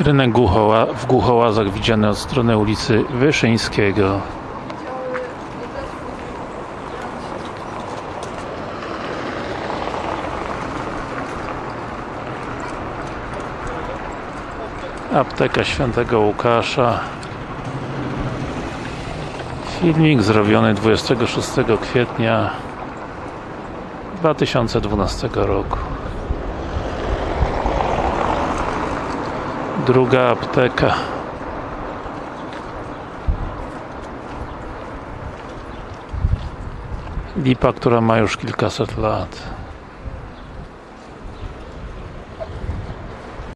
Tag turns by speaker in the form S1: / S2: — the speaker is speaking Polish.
S1: Rynek w Głuchołazach widziany od strony ulicy Wyszyńskiego. Apteka Świętego Łukasza. Filmik zrobiony 26 kwietnia 2012 roku. Druga apteka. Lipa, która ma już kilkaset lat.